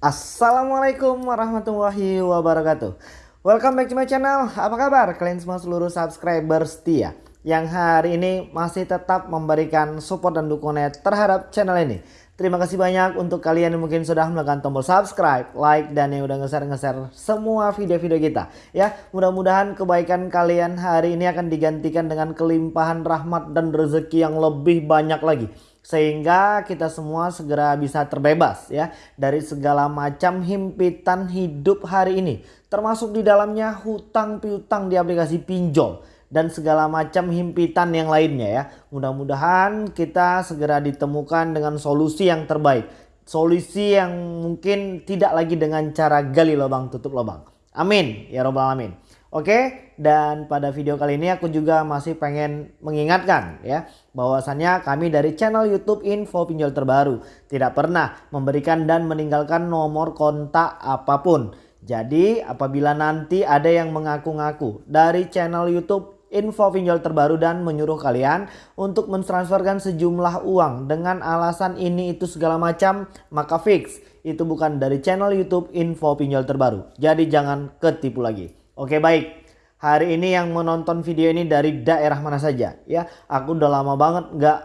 Assalamualaikum warahmatullahi wabarakatuh. Welcome back to my channel. Apa kabar kalian semua seluruh subscriber setia Yang hari ini masih tetap memberikan support dan dukungan terhadap channel ini? Terima kasih banyak untuk kalian yang mungkin sudah menekan tombol subscribe, like, dan yang udah nge-share-nge-share semua video-video kita. Ya, mudah-mudahan kebaikan kalian hari ini akan digantikan dengan kelimpahan rahmat dan rezeki yang lebih banyak lagi sehingga kita semua segera bisa terbebas ya dari segala macam himpitan hidup hari ini. Termasuk di dalamnya hutang piutang di aplikasi pinjol dan segala macam himpitan yang lainnya ya. Mudah-mudahan kita segera ditemukan dengan solusi yang terbaik. Solusi yang mungkin tidak lagi dengan cara gali lubang tutup lubang. Amin. Ya robbal alamin Oke, dan pada video kali ini aku juga masih pengen mengingatkan ya bahwasannya kami dari channel YouTube Info Pinjol Terbaru tidak pernah memberikan dan meninggalkan nomor kontak apa pun. Jadi apabila nanti ada yang mengaku-ngaku dari channel YouTube Info Pinjol Terbaru dan menyuruh kalian untuk mentransferkan sejumlah uang dengan alasan ini itu segala macam maka fix itu bukan dari channel YouTube Info Pinjol Terbaru. Jadi jangan ketipu lagi. Oke baik. Hari ini yang menonton video ini dari daerah mana saja ya. Aku udah lama banget nggak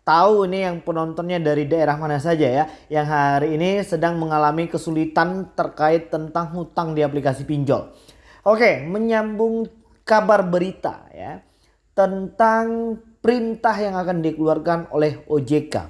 tahu ini yang penontonnya dari daerah mana saja ya. Yang hari ini sedang mengalami kesulitan terkait tentang hutang di aplikasi pinjol. Oke menyambung kabar berita ya. Tentang perintah yang akan dikeluarkan oleh OJK.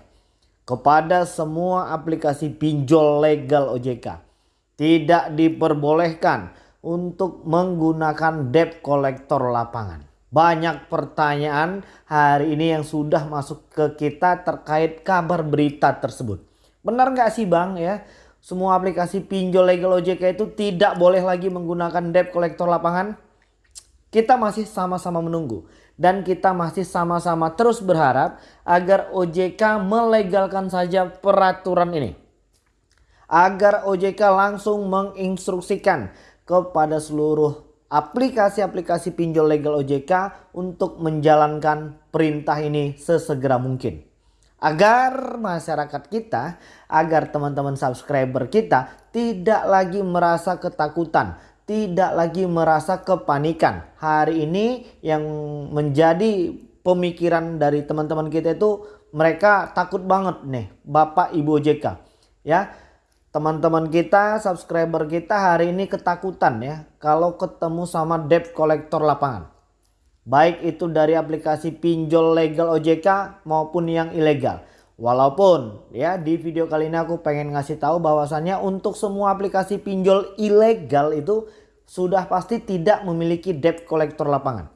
Kepada semua aplikasi pinjol legal OJK. Tidak diperbolehkan untuk menggunakan debt collector lapangan. Banyak pertanyaan hari ini yang sudah masuk ke kita terkait kabar berita tersebut. Benar nggak sih bang ya? Semua aplikasi pinjol legal OJK itu tidak boleh lagi menggunakan debt collector lapangan? Kita masih sama-sama menunggu. Dan kita masih sama-sama terus berharap agar OJK melegalkan saja peraturan ini. Agar OJK langsung menginstruksikan kepada seluruh aplikasi-aplikasi pinjol legal OJK untuk menjalankan perintah ini sesegera mungkin. Agar masyarakat kita, agar teman-teman subscriber kita tidak lagi merasa ketakutan, tidak lagi merasa kepanikan. Hari ini yang menjadi pemikiran dari teman-teman kita itu mereka takut banget nih Bapak Ibu OJK. Ya, teman-teman kita, subscriber kita hari ini ketakutan ya kalau ketemu sama debt collector lapangan. Baik itu dari aplikasi pinjol legal OJK maupun yang ilegal. Walaupun ya di video kali ini aku pengen ngasih tahu bahwasannya untuk semua aplikasi pinjol ilegal itu sudah pasti tidak memiliki debt collector lapangan.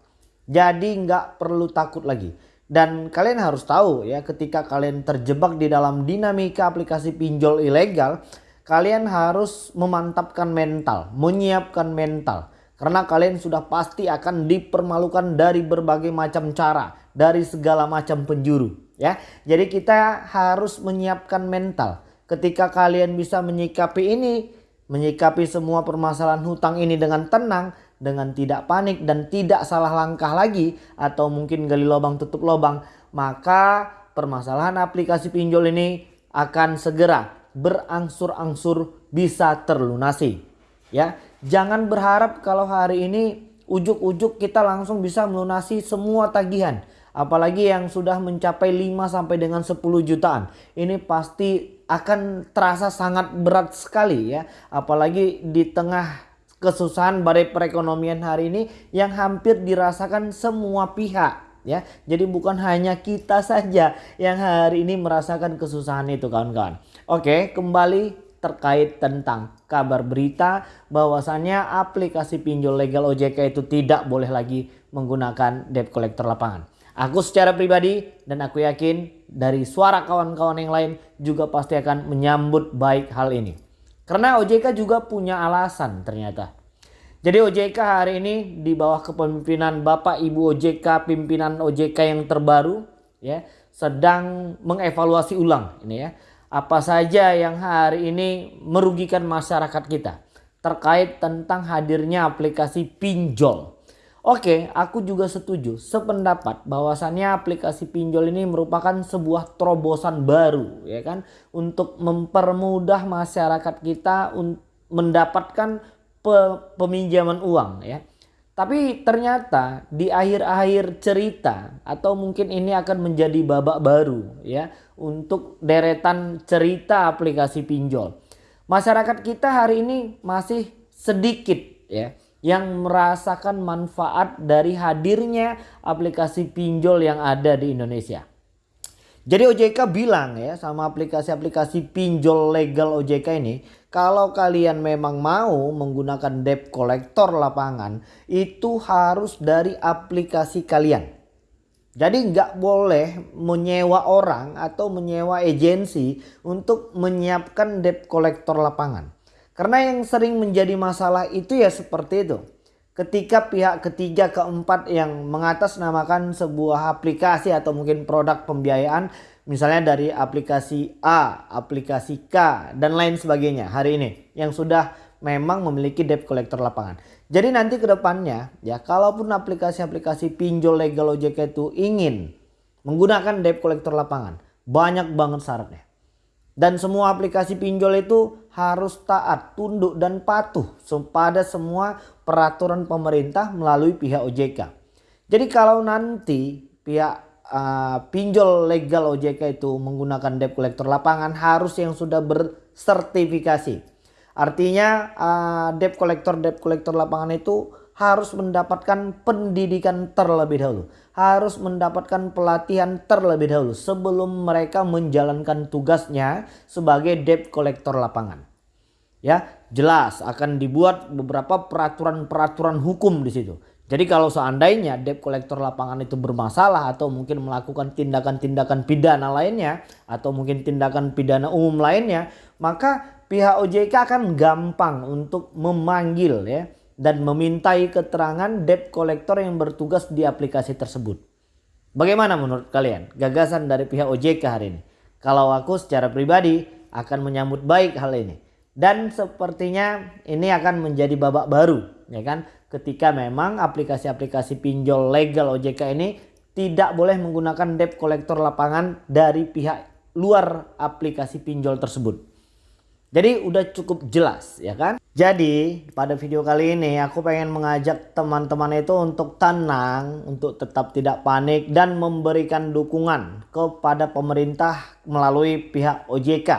Jadi nggak perlu takut lagi. Dan kalian harus tahu ya ketika kalian terjebak di dalam dinamika aplikasi pinjol ilegal kalian harus memantapkan mental, menyiapkan mental. Karena kalian sudah pasti akan dipermalukan dari berbagai macam cara, dari segala macam penjuru. Ya, Jadi kita harus menyiapkan mental. Ketika kalian bisa menyikapi ini, menyikapi semua permasalahan hutang ini dengan tenang, dengan tidak panik dan tidak salah langkah lagi atau mungkin gali lubang tutup lubang, maka permasalahan aplikasi pinjol ini akan segera berangsur-angsur bisa terlunasi. Ya, jangan berharap kalau hari ini ujuk-ujuk kita langsung bisa melunasi semua tagihan. Apalagi yang sudah mencapai 5 sampai dengan 10 jutaan. Ini pasti akan terasa sangat berat sekali ya. Apalagi di tengah kesusahan badai perekonomian hari ini yang hampir dirasakan semua pihak ya. Jadi bukan hanya kita saja yang hari ini merasakan kesusahan itu kawan-kawan. Oke, kembali terkait tentang kabar berita bahwasannya aplikasi pinjol legal OJK itu tidak boleh lagi menggunakan debt collector lapangan. Aku secara pribadi dan aku yakin dari suara kawan-kawan yang lain juga pasti akan menyambut baik hal ini. Karena OJK juga punya alasan ternyata. Jadi OJK hari ini di bawah kepemimpinan Bapak Ibu OJK pimpinan OJK yang terbaru ya sedang mengevaluasi ulang ini ya apa saja yang hari ini merugikan masyarakat kita terkait tentang hadirnya aplikasi pinjol. Oke, aku juga setuju, sependapat bahwasannya aplikasi pinjol ini merupakan sebuah terobosan baru ya kan untuk mempermudah masyarakat kita mendapatkan pe peminjaman uang ya. Tapi ternyata di akhir-akhir cerita atau mungkin ini akan menjadi babak baru ya untuk deretan cerita aplikasi pinjol. Masyarakat kita hari ini masih sedikit ya yang merasakan manfaat dari hadirnya aplikasi pinjol yang ada di Indonesia. Jadi OJK bilang ya sama aplikasi-aplikasi pinjol legal OJK ini kalau kalian memang mau menggunakan debt collector lapangan itu harus dari aplikasi kalian. Jadi nggak boleh menyewa orang atau menyewa agensi untuk menyiapkan debt collector lapangan. Karena yang sering menjadi masalah itu ya seperti itu. Ketika pihak ketiga keempat yang mengatasnamakan sebuah aplikasi atau mungkin produk pembiayaan misalnya dari aplikasi A, aplikasi K dan lain sebagainya hari ini yang sudah memang memiliki debt collector lapangan. Jadi nanti ke depannya ya kalaupun aplikasi-aplikasi pinjol legal OJK itu ingin menggunakan debt collector lapangan banyak banget syaratnya. Dan semua aplikasi pinjol itu harus taat, tunduk dan patuh pada semua peraturan pemerintah melalui pihak OJK. Jadi kalau nanti pihak uh, pinjol legal OJK itu menggunakan debt collector lapangan harus yang sudah bersertifikasi. Artinya uh, debt collector debt collector lapangan itu harus mendapatkan pendidikan terlebih dahulu harus mendapatkan pelatihan terlebih dahulu sebelum mereka menjalankan tugasnya sebagai debt collector lapangan. Ya, jelas akan dibuat beberapa peraturan-peraturan hukum di situ. Jadi kalau seandainya debt collector lapangan itu bermasalah atau mungkin melakukan tindakan-tindakan pidana lainnya atau mungkin tindakan pidana umum lainnya, maka pihak OJK akan gampang untuk memanggil ya dan memintai keterangan debt collector yang bertugas di aplikasi tersebut. Bagaimana menurut kalian gagasan dari pihak OJK hari ini? Kalau aku secara pribadi akan menyambut baik hal ini. Dan sepertinya ini akan menjadi babak baru ya kan ketika memang aplikasi-aplikasi pinjol legal OJK ini tidak boleh menggunakan debt collector lapangan dari pihak luar aplikasi pinjol tersebut. Jadi udah cukup jelas ya kan. Jadi pada video kali ini aku pengen mengajak teman-teman itu untuk tenang, untuk tetap tidak panik dan memberikan dukungan kepada pemerintah melalui pihak OJK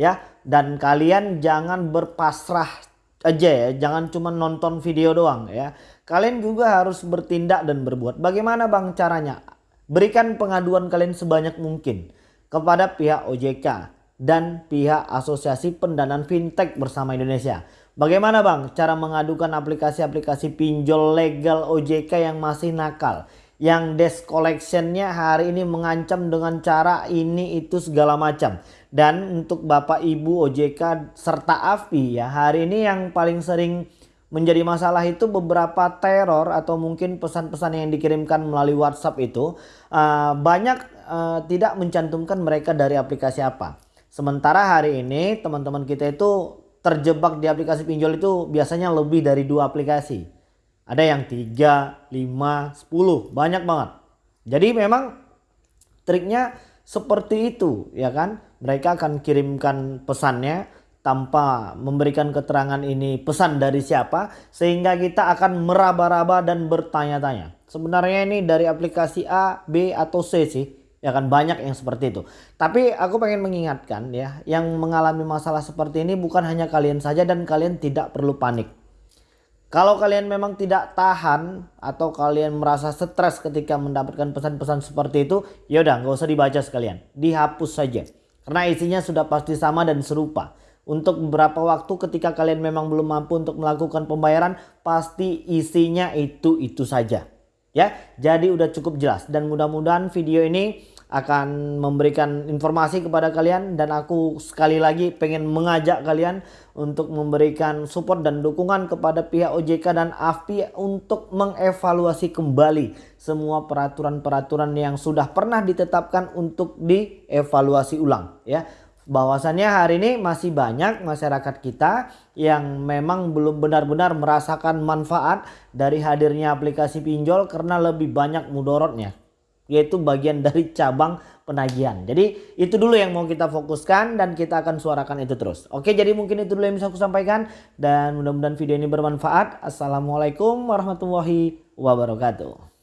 ya. Dan kalian jangan berpasrah aja ya, jangan cuma nonton video doang ya. Kalian juga harus bertindak dan berbuat. Bagaimana Bang caranya? Berikan pengaduan kalian sebanyak mungkin kepada pihak OJK dan pihak Asosiasi Pendanaan Fintech bersama Indonesia. Bagaimana Bang cara mengadukan aplikasi-aplikasi pinjol legal OJK yang masih nakal? Yang desk collectionnya hari ini mengancam dengan cara ini itu segala macam. Dan untuk Bapak Ibu OJK serta AFI ya hari ini yang paling sering menjadi masalah itu beberapa teror atau mungkin pesan-pesan yang dikirimkan melalui WhatsApp itu uh, banyak uh, tidak mencantumkan mereka dari aplikasi apa. Sementara hari ini teman-teman kita itu terjebak di aplikasi pinjol itu biasanya lebih dari dua aplikasi. Ada yang 3, 5, 10, banyak banget. Jadi memang triknya seperti itu ya kan. Mereka akan kirimkan pesannya tanpa memberikan keterangan ini pesan dari siapa sehingga kita akan meraba-raba dan bertanya-tanya. Sebenarnya ini dari aplikasi A, B atau C sih. Ya kan banyak yang seperti itu. Tapi aku pengen mengingatkan ya yang mengalami masalah seperti ini bukan hanya kalian saja dan kalian tidak perlu panik. Kalau kalian memang tidak tahan atau kalian merasa stres ketika mendapatkan pesan-pesan seperti itu ya udah nggak usah dibaca sekalian. Dihapus saja karena isinya sudah pasti sama dan serupa untuk beberapa waktu ketika kalian memang belum mampu untuk melakukan pembayaran pasti isinya itu itu saja ya. Jadi udah cukup jelas dan mudah-mudahan video ini akan memberikan informasi kepada kalian dan aku sekali lagi pengen mengajak kalian untuk memberikan support dan dukungan kepada pihak OJK dan AFPI untuk mengevaluasi kembali semua peraturan-peraturan yang sudah pernah ditetapkan untuk dievaluasi ulang ya. Bahwasannya hari ini masih banyak masyarakat kita yang memang belum benar-benar merasakan manfaat dari hadirnya aplikasi pinjol karena lebih banyak mudorotnya yaitu bagian dari cabang penagihan. Jadi itu dulu yang mau kita fokuskan dan kita akan suarakan itu terus. Oke jadi mungkin itu dulu yang bisa aku sampaikan dan mudah-mudahan video ini bermanfaat. Assalamualaikum warahmatullahi wabarakatuh.